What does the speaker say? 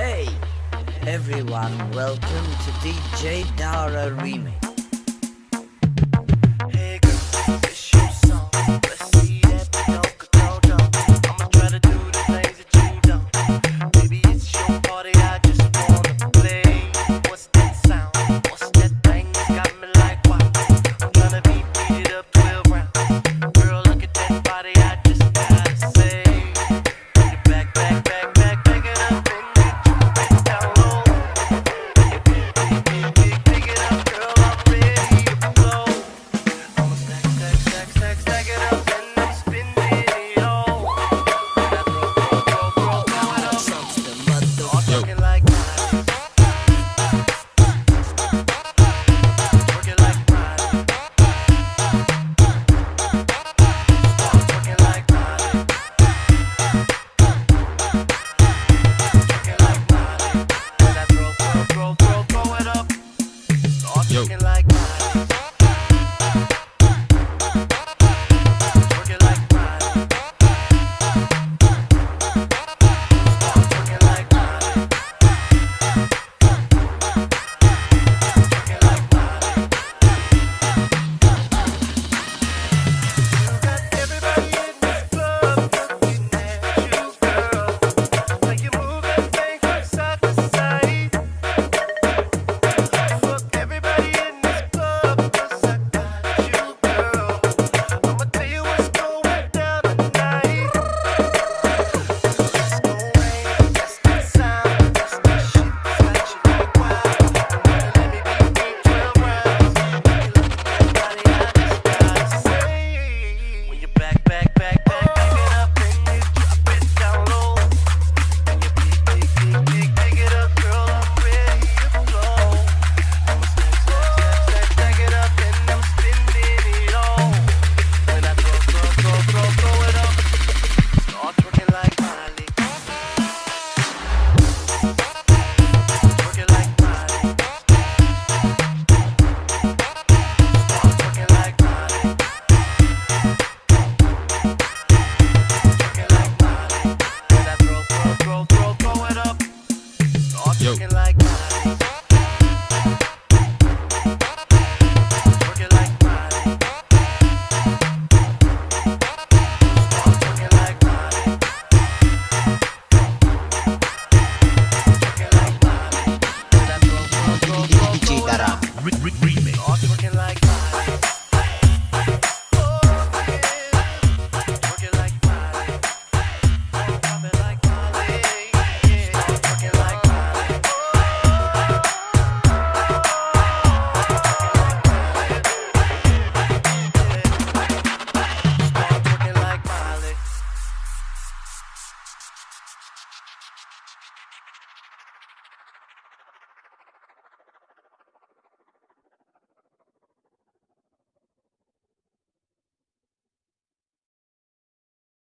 Hey, everyone, welcome to DJ Dara Remix.